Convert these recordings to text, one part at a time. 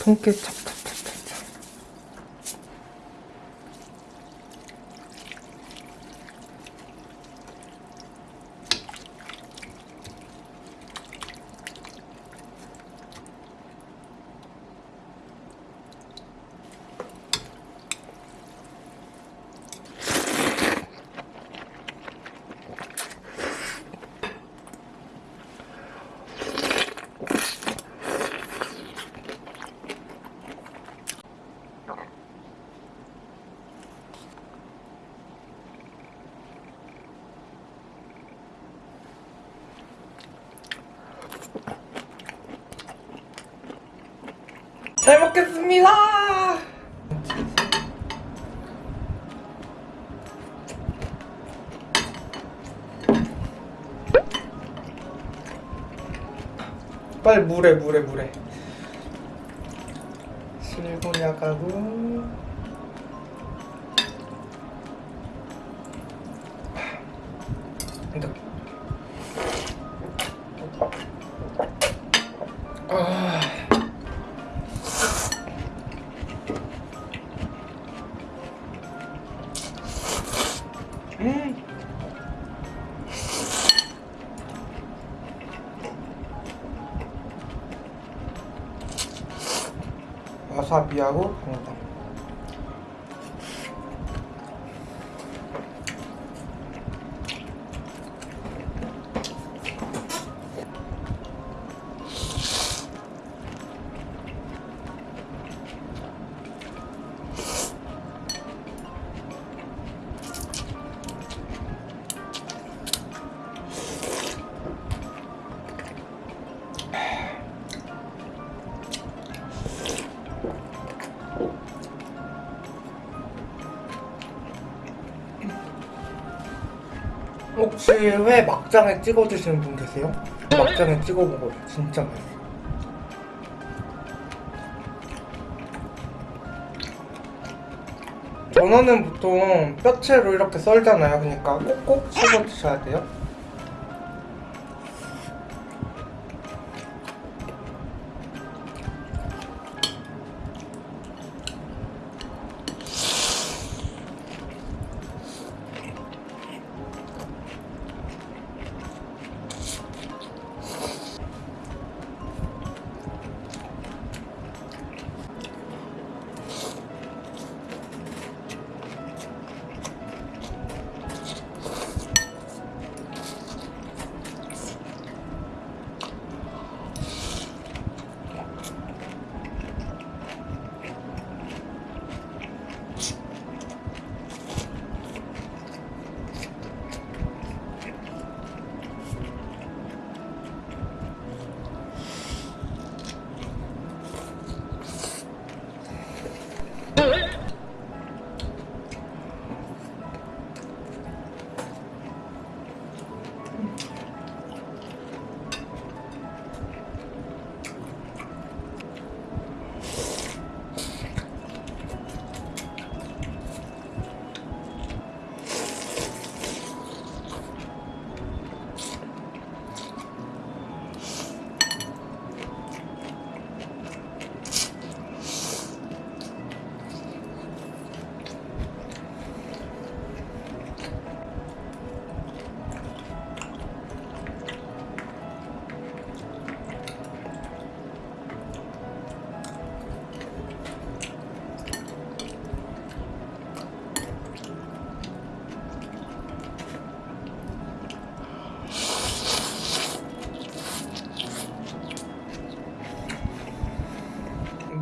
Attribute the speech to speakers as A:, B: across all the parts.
A: 통깨 찹찹 잘 먹겠습니다. 빨리 물에 물에 물에. 실곤약하고. 이렇게 la sappia ovunque. 혹시 회 막장에 찍어 드시는 분 계세요? 막장에 찍어 먹어요. 진짜 맛있어. 전어는 보통 뼈채로 이렇게 썰잖아요. 그러니까 꼭꼭 씹어 드셔야 돼요.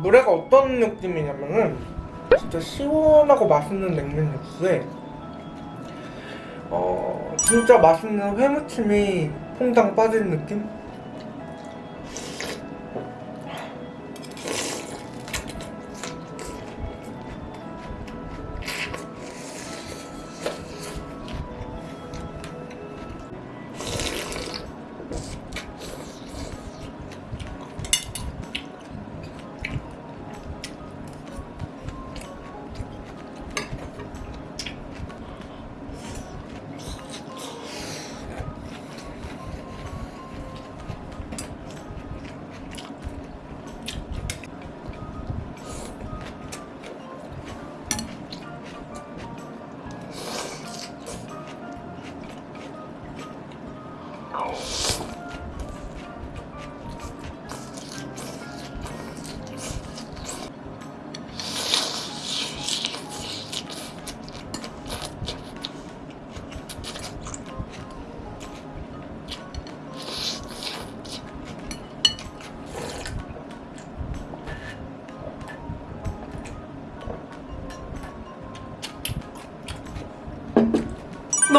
A: 노래가 어떤 느낌이냐면은 진짜 시원하고 맛있는 냉면 육수에 어 진짜 맛있는 회무침이 퐁당 빠진 느낌?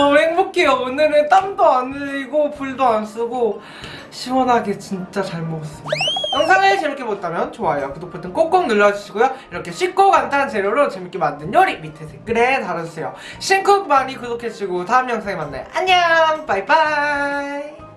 A: ごめん 행복해요. 오늘은 땀도 안 흘리고 불도 안 쓰고 시원하게 진짜 잘 먹었습니다. 영상을 재밌게 보셨다면 좋아요, 구독 버튼 꼭꼭 눌러주시고요. 이렇게 쉽고 간단한 재료로 재밌게 만든 요리 밑에 댓글에 달아주세요. 신쿡 많이 구독해주시고 다음 영상에 만나요. 안녕, 바이바이.